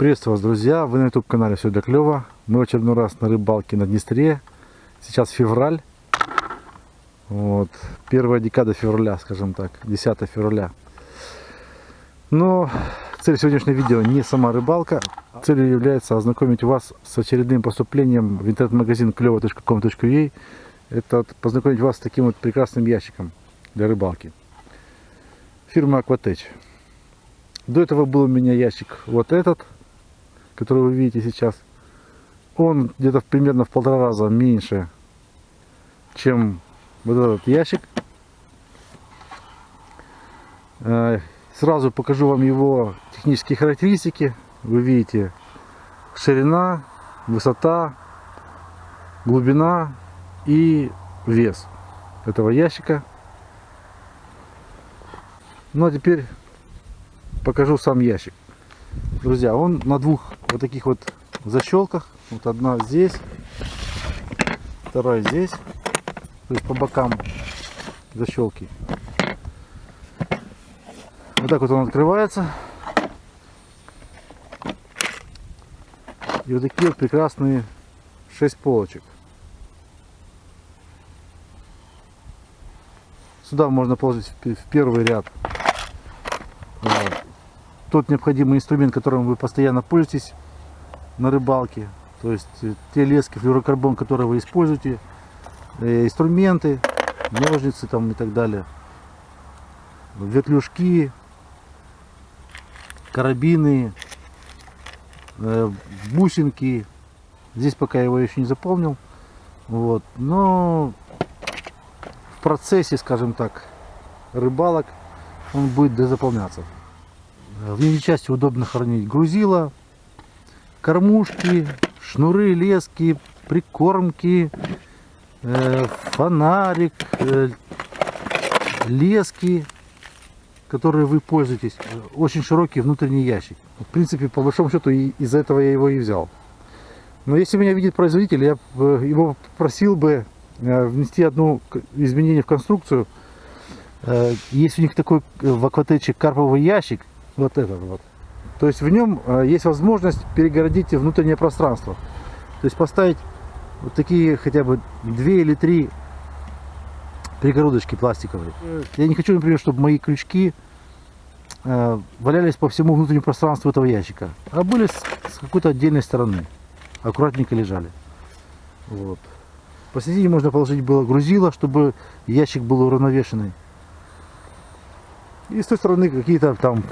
Приветствую вас, друзья! Вы на YouTube канале Все для клёва. Мы в очередной раз на рыбалке на Днестре. Сейчас февраль. Вот. Первая декада февраля, скажем так. 10 февраля. Но цель сегодняшнего видео не сама рыбалка. Целью является ознакомить вас с очередным поступлением в интернет-магазин клево.com.ua. Это вот познакомить вас с таким вот прекрасным ящиком для рыбалки. Фирма Aquatech. До этого был у меня ящик вот этот который вы видите сейчас, он где-то примерно в полтора раза меньше, чем вот этот ящик. Э, сразу покажу вам его технические характеристики. Вы видите ширина, высота, глубина и вес этого ящика. Ну а теперь покажу сам ящик. Друзья, он на двух вот таких вот защелках. Вот одна здесь, вторая здесь. То есть по бокам защелки. Вот так вот он открывается. И вот такие вот прекрасные 6 полочек. Сюда можно положить в первый ряд тот необходимый инструмент, которым вы постоянно пользуетесь на рыбалке. То есть э, те лески, флюорокарбон, которые вы используете, э, инструменты, ножницы там и так далее, ветлюжки, карабины, э, бусинки. Здесь пока его еще не заполнил. Вот. Но в процессе, скажем так, рыбалок он будет дозаполняться. В нижней части удобно хранить грузила, кормушки, шнуры, лески, прикормки, э, фонарик, э, лески, которые вы пользуетесь. Очень широкий внутренний ящик. В принципе, по большому счету, из-за этого я его и взял. Но если меня видит производитель, я его просил бы э, внести одно изменение в конструкцию. Э, есть у них такой э, в акватече карповый ящик, вот этот вот. То есть в нем э, есть возможность перегородить внутреннее пространство. То есть поставить вот такие хотя бы две или три перегородочки пластиковые. Я не хочу, например, чтобы мои крючки э, валялись по всему внутреннему пространству этого ящика, а были с, какой-то отдельной стороны, аккуратненько лежали. Вот. Посередине можно положить было грузило, чтобы ящик был уравновешенный. И с той стороны какие-то там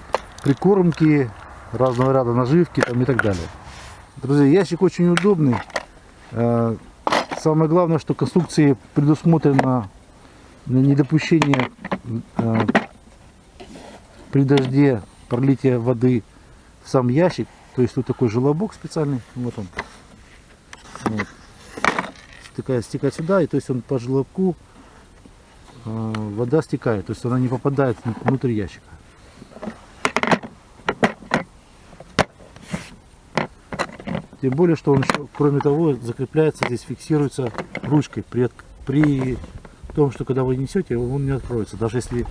прикормки, разного ряда наживки там и так далее. Друзья, ящик очень удобный. Э, самое главное, что конструкции предусмотрено недопущение э, при дожде пролития воды в сам ящик. То есть тут такой желобок специальный. Вот он. Вот. Стекает, стекает сюда, и то есть он по желобку э, вода стекает. То есть она не попадает внутрь ящика. Тем более, что он еще, кроме того, закрепляется, здесь фиксируется ручкой. При, при том, что когда вы несете, он не откроется. Даже если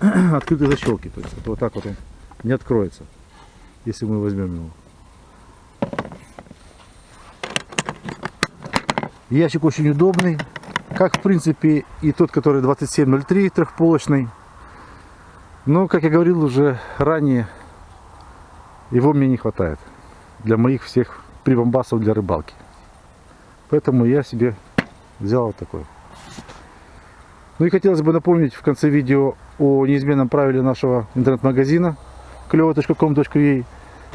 открытые защелки. То есть вот так вот он не откроется, если мы возьмем его. Ящик очень удобный. Как в принципе и тот, который 2703 трехполочный. Но, как я говорил уже ранее, его мне не хватает для моих всех прибамбасов для рыбалки. Поэтому я себе взял вот такой. Ну и хотелось бы напомнить в конце видео о неизменном правиле нашего интернет-магазина клево.com.ua.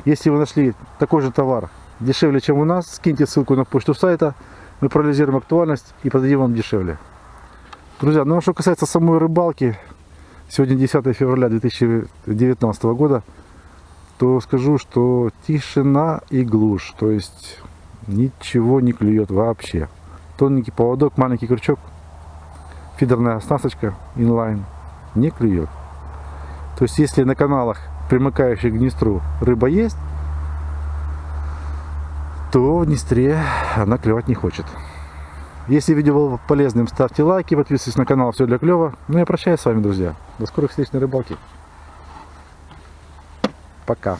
Если вы нашли такой же товар дешевле, чем у нас, скиньте ссылку на почту сайта, мы проанализируем актуальность и продадим вам дешевле. Друзья, ну а что касается самой рыбалки, сегодня 10 февраля 2019 года, то скажу, что тишина и глушь. То есть ничего не клюет вообще. Тоненький поводок, маленький крючок, фидерная оснасточка инлайн не клюет. То есть если на каналах, примыкающих к Днестру, рыба есть, то в Днестре она клевать не хочет. Если видео было полезным, ставьте лайки, подписывайтесь на канал Все для клёва. Ну я прощаюсь с вами, друзья. До скорых встреч на рыбалке. Пока.